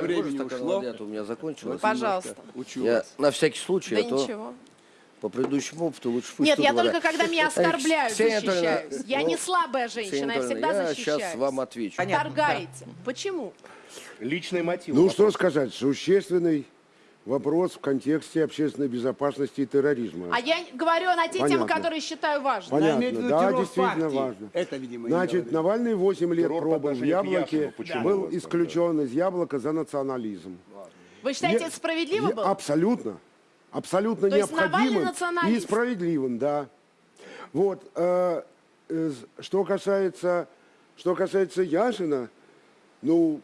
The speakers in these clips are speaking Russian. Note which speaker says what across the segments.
Speaker 1: Времени
Speaker 2: стакан
Speaker 1: ушло.
Speaker 2: то у меня закончилось.
Speaker 3: Пожалуйста.
Speaker 1: Учу
Speaker 2: Я на всякий случай,
Speaker 3: Да
Speaker 2: а то
Speaker 3: ничего.
Speaker 2: по предыдущему опыту лучше пусть
Speaker 3: Нет, я
Speaker 2: говорят.
Speaker 3: только когда меня оскорбляют, защищаюсь. Я
Speaker 2: ну,
Speaker 3: не слабая женщина, я всегда
Speaker 2: я
Speaker 3: защищаюсь.
Speaker 2: сейчас вам отвечу.
Speaker 4: Понятно.
Speaker 3: Торгаете. Почему?
Speaker 1: Личный мотив.
Speaker 5: Ну, что сказать, существенный вопрос в контексте общественной безопасности и терроризма.
Speaker 3: А я говорю на те темы,
Speaker 5: Понятно.
Speaker 3: которые считаю важными.
Speaker 5: Понятно, да, действительно
Speaker 1: партии.
Speaker 5: важно.
Speaker 1: Это, видимо,
Speaker 5: Значит. Навальный 8 лет
Speaker 1: Террор
Speaker 5: пробыл в Яблоке,
Speaker 1: Яшину. Почему
Speaker 5: был исключен из Яблока за национализм.
Speaker 3: Вы считаете,
Speaker 5: Я-
Speaker 3: это справедливо
Speaker 5: я-
Speaker 3: было?
Speaker 5: Абсолютно. Абсолютно
Speaker 3: То
Speaker 5: необходимым и справедливым, да. Вот. э, э, что касается, что касается Яшина, ну,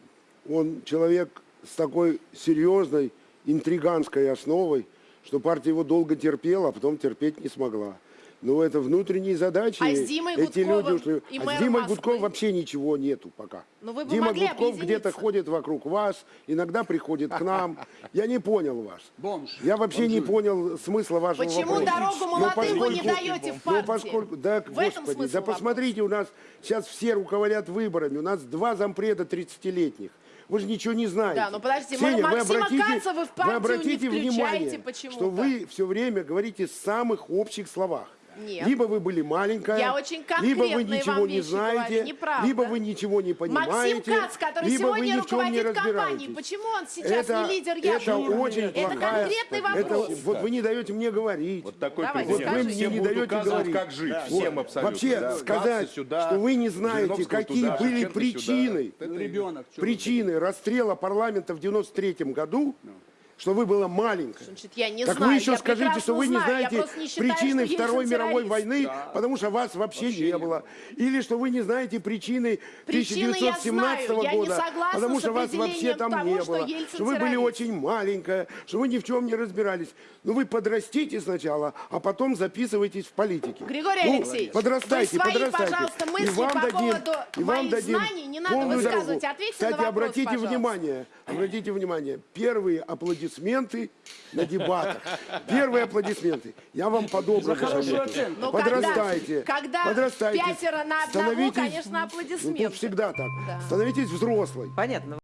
Speaker 5: он человек с такой серьезной интриганской основой, что партия его долго терпела, а потом терпеть не смогла. Но это внутренние задачи.
Speaker 3: А с Димой
Speaker 5: Эти
Speaker 3: Гудковым
Speaker 5: люди ушли.
Speaker 3: и
Speaker 5: а с Димой
Speaker 3: Москвы?
Speaker 5: Гудковым вообще ничего нету пока.
Speaker 3: Ну, вы бы
Speaker 5: Дима
Speaker 3: могли
Speaker 5: Гудков где-то ходит вокруг вас, иногда приходит к нам. Я не понял вас.
Speaker 1: Бомж.
Speaker 5: Я вообще не понял смысла вашего
Speaker 3: Почему
Speaker 5: вопроса.
Speaker 3: дорогу
Speaker 5: Но
Speaker 3: молодым вы не
Speaker 5: поскольку-
Speaker 3: даете в партии?
Speaker 5: поскольку, да,
Speaker 3: В этом
Speaker 5: господи,
Speaker 3: смысл
Speaker 5: да посмотрите, у нас сейчас все руководят выборами, у нас два зампреда 30-летних. Вы же ничего не знаете.
Speaker 3: Да, ну подождите,
Speaker 5: Ксения, вы
Speaker 3: Максима
Speaker 5: обратите,
Speaker 3: Каца вы в партию
Speaker 5: вы обратите
Speaker 3: не включаете
Speaker 5: внимание,
Speaker 3: почему-то.
Speaker 5: что вы все время говорите в самых общих словах.
Speaker 3: Нет.
Speaker 5: Либо вы были маленькая,
Speaker 3: Я очень
Speaker 5: либо вы ничего не знаете,
Speaker 3: говорю, неправда.
Speaker 5: либо вы ничего не понимаете,
Speaker 3: Максим Кац, который
Speaker 5: либо вы
Speaker 3: сегодня
Speaker 5: ни в чем не
Speaker 3: руководит компанией,
Speaker 5: разбираетесь.
Speaker 3: почему он сейчас
Speaker 5: это,
Speaker 3: не лидер
Speaker 5: это
Speaker 3: Яшина?
Speaker 5: очень
Speaker 3: Это
Speaker 5: плохая-
Speaker 3: конкретный
Speaker 5: это-
Speaker 3: вопрос.
Speaker 5: вот вы не даете мне говорить.
Speaker 6: Вот такой
Speaker 3: Давайте,
Speaker 5: Вот вы мне не даете говорить.
Speaker 6: как жить.
Speaker 5: Вот.
Speaker 6: Всем абсолютно.
Speaker 5: Вообще
Speaker 6: да.
Speaker 5: сказать,
Speaker 6: сюда,
Speaker 5: что вы не знаете, какие
Speaker 6: туда,
Speaker 5: были причины,
Speaker 6: сюда.
Speaker 1: Ну,
Speaker 5: причины расстрела парламента в 93 году, что вы была маленькая.
Speaker 3: Значит, я не
Speaker 5: так
Speaker 3: знаю,
Speaker 5: вы еще
Speaker 3: я
Speaker 5: скажите, что вы не
Speaker 3: знаю, я
Speaker 5: знаете
Speaker 3: не считаю,
Speaker 5: причины Второй мировой войны, потому что вас вообще, не было. Или что вы не знаете причины
Speaker 3: Причины я
Speaker 5: 1917
Speaker 3: знаю, я не
Speaker 5: года,
Speaker 3: согласна
Speaker 5: потому
Speaker 3: с
Speaker 5: что вас вообще там
Speaker 3: того,
Speaker 5: не
Speaker 3: что
Speaker 5: было.
Speaker 3: Ельцин
Speaker 5: Что вы были
Speaker 3: террорист.
Speaker 5: очень маленькая, что вы ни в чем не разбирались. Ну вы подрастите сначала, а потом записывайтесь в политике.
Speaker 3: Григорий
Speaker 5: Ну,
Speaker 3: Алексеевич,
Speaker 5: подрастайте,
Speaker 3: свои,
Speaker 5: подрастайте.
Speaker 3: пожалуйста,
Speaker 5: И вам
Speaker 3: по
Speaker 5: дадим-
Speaker 3: поводу
Speaker 5: и вам дадим
Speaker 3: знаний не надо высказывать.
Speaker 5: дорогу.
Speaker 3: Ответьте
Speaker 5: Кстати,
Speaker 3: на вопрос,
Speaker 5: обратите
Speaker 3: пожалуйста.
Speaker 5: внимание, обратите внимание, первые аплодисменты на дебатах. Первые аплодисменты. Я вам по-доброму советую.
Speaker 3: Но
Speaker 5: Подрастайте.
Speaker 3: когда- когда
Speaker 5: подрастайте.
Speaker 3: пятеро на одного, конечно,
Speaker 5: Ну,
Speaker 3: аплодисменты.
Speaker 5: тут всегда так.
Speaker 3: Да.
Speaker 5: Становитесь взрослой.
Speaker 4: Понятно.